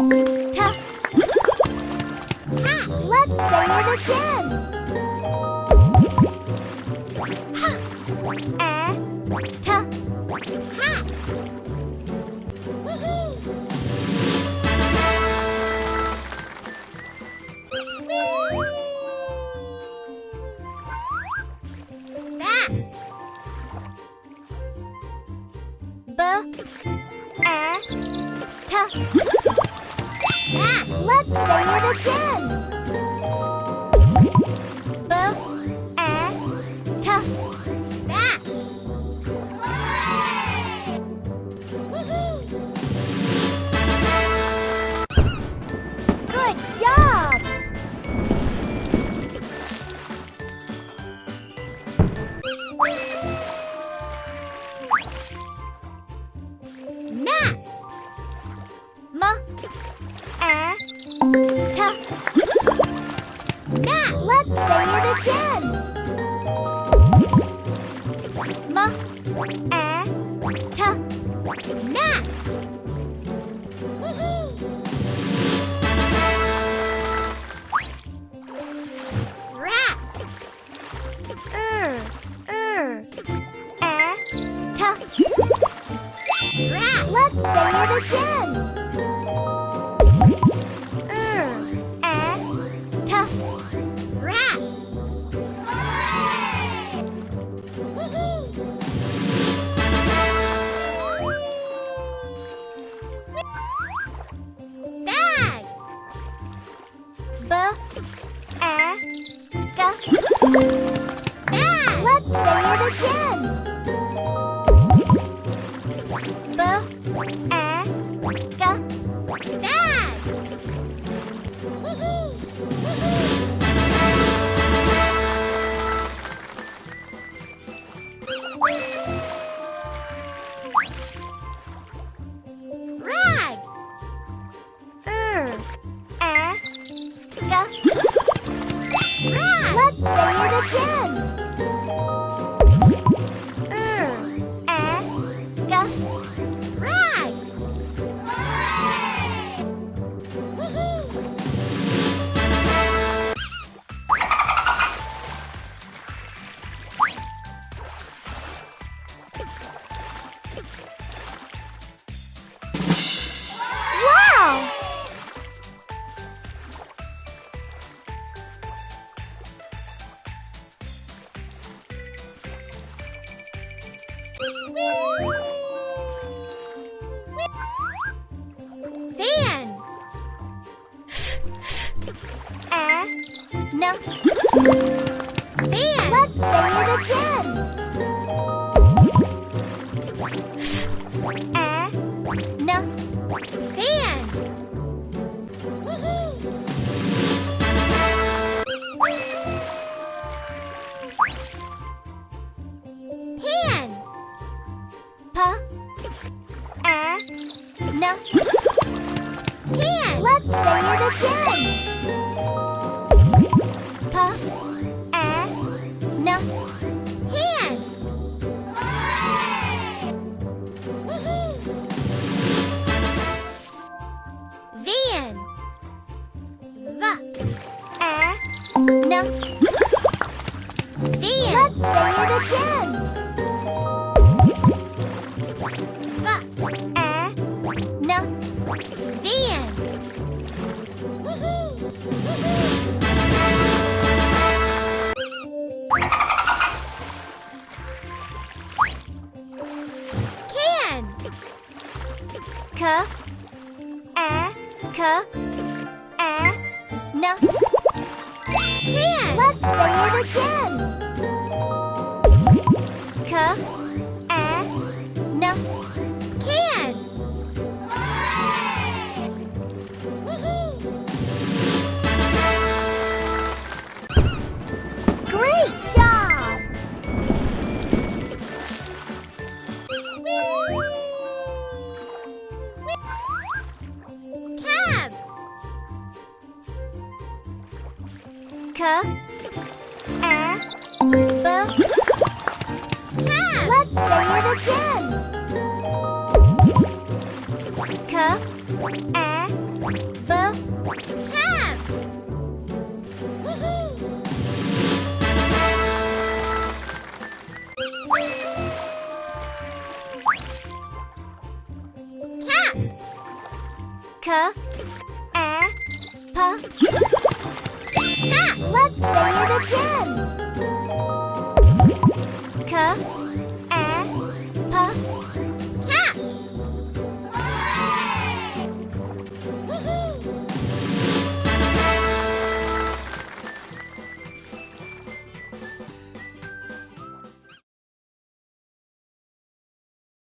Ta. Ha. Let's say it again. Ha. Ta. Hat. Bat. B. A. Ta. Bat. Let's say it again. Good job! Ma. Let's say it again. Ma. Ta. Rat. Er. Er. Ta. Rat. Let's say it again. Rag. Er. Rag. Let's say it again. Fan. A. No. Fan. Let's say it again. A. No. Fan. No. Van. Let's say it again. V. A. No. Van. Can. K. A. K. A. No. Let's say it again. K. K. A. B. Cab. Let's say it again. K. A. Ham. Cat. K a p cat. Let's say it again. K